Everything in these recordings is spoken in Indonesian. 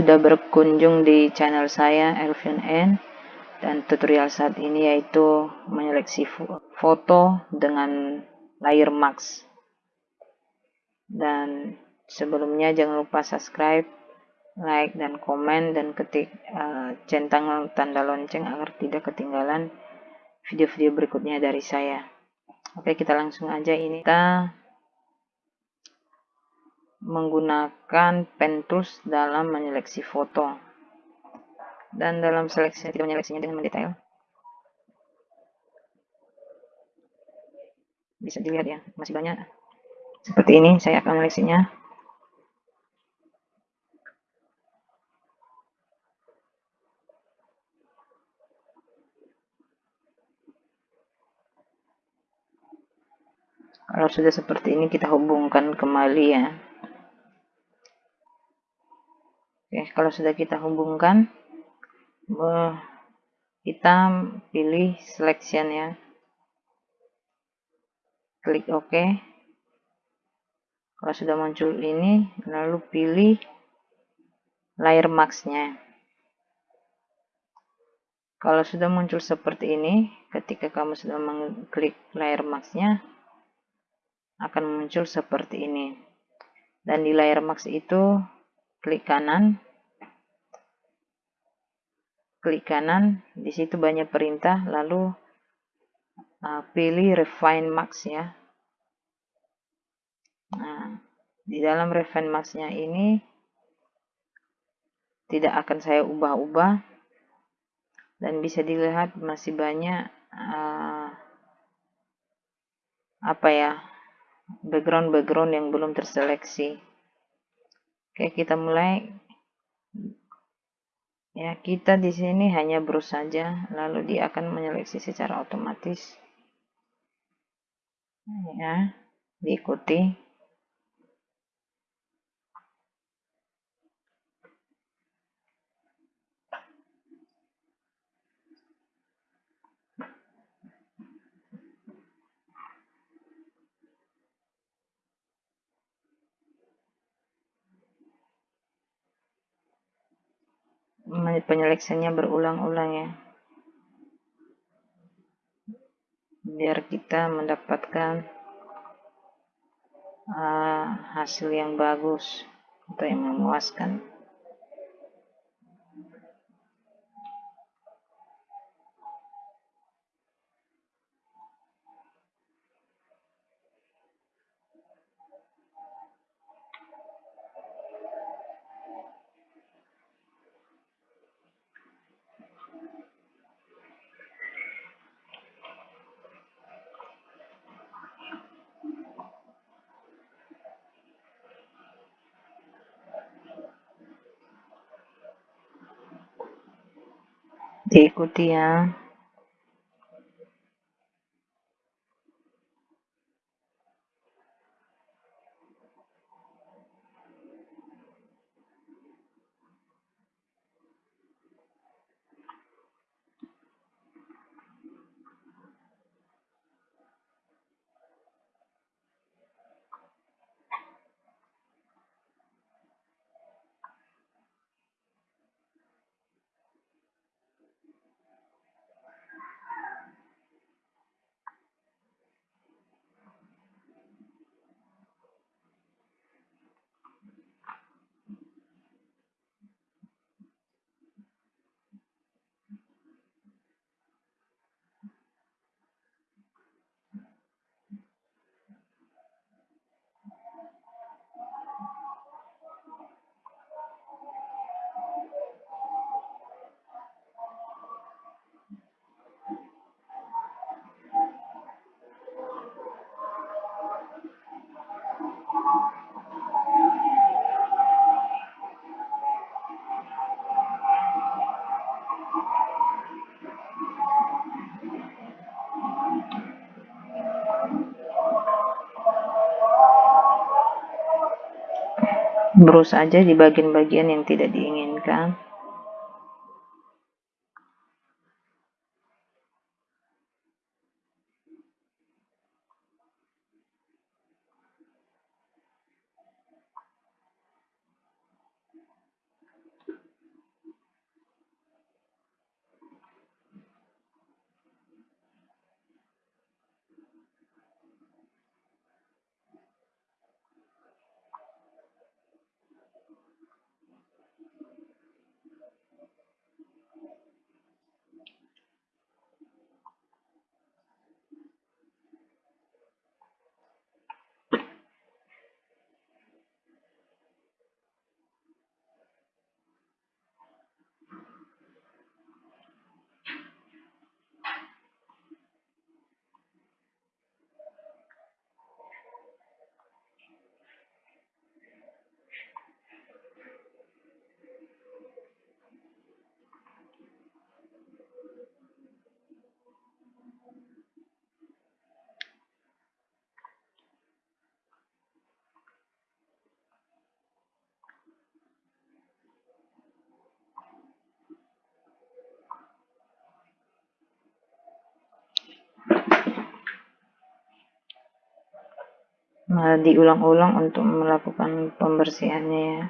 sudah berkunjung di channel saya Elvin N. Dan tutorial saat ini yaitu menyeleksi foto dengan layer max. Dan sebelumnya jangan lupa subscribe like dan komen dan ketik uh, centang tanda lonceng agar tidak ketinggalan video-video berikutnya dari saya. Oke kita langsung aja ini. Kita menggunakan pen tools dalam menyeleksi foto. Dan dalam seleksi tidak menyeleksinya dengan mendetail bisa dilihat ya masih banyak. Seperti ini saya akan menyeleksinya kalau sudah seperti ini kita hubungkan kembali ya Oke, kalau sudah kita hubungkan, kita pilih selection ya. Klik OK. Kalau sudah muncul ini, lalu pilih layer max-nya. Kalau sudah muncul seperti ini, ketika kamu sudah mengklik layer max-nya, akan muncul seperti ini. Dan di layer max itu, klik kanan. Klik kanan. Di situ banyak perintah. Lalu uh, pilih refine max ya. Nah di dalam refine max nya ini tidak akan saya ubah-ubah. Dan bisa dilihat masih banyak uh, apa ya background-background yang belum terseleksi Oke, kita mulai. Ya, kita di sini hanya browse saja, lalu dia akan menyeleksi secara otomatis. Ya, diikuti. Penyeleksiannya berulang-ulang ya. Biar kita mendapatkan uh, hasil yang bagus atau yang memuaskan diikuti ya Brus aja di bagian-bagian yang tidak diinginkan. uh, diulang-ulang untuk melakukan pembersihannya ya.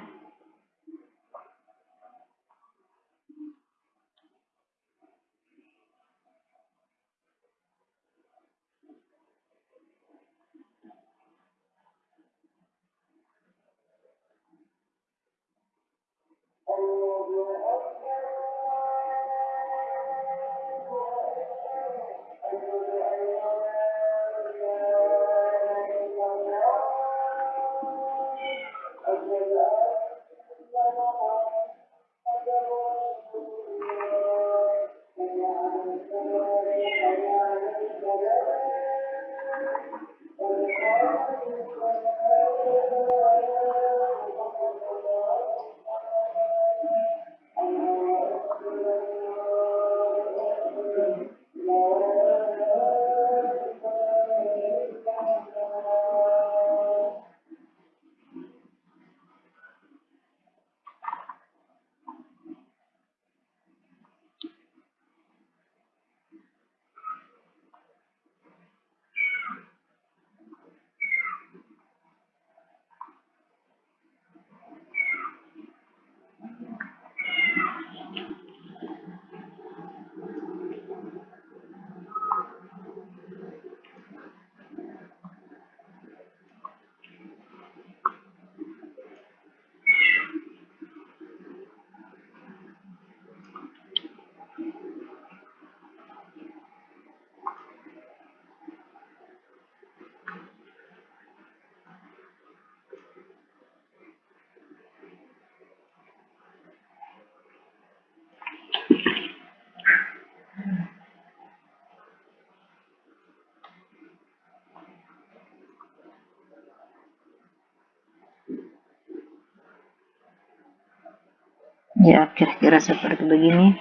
Ya kira-kira seperti begini.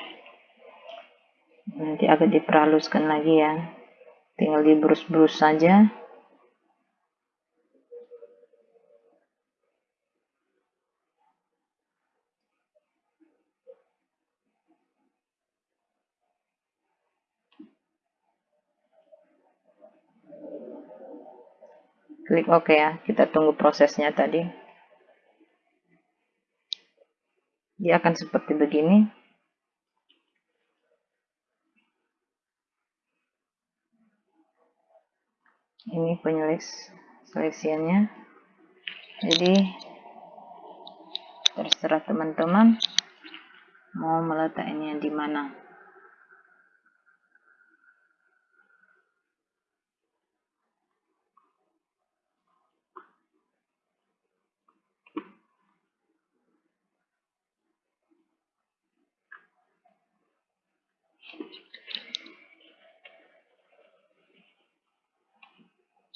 Nanti agak diperhaluskan lagi ya. Tinggal di brus-brus saja. Klik OK ya. Kita tunggu prosesnya tadi dia akan seperti begini. Ini penyelis seleksiannya jadi terserah teman-teman mau meletakkannya di mana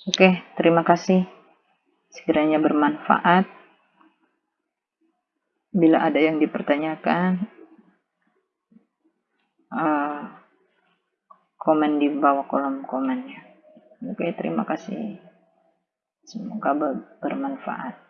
Oke, terima kasih. Sekiranya bermanfaat. Bila ada yang dipertanyakan, uh, komen di bawah kolom komennya. Oke, terima kasih. Semoga bermanfaat.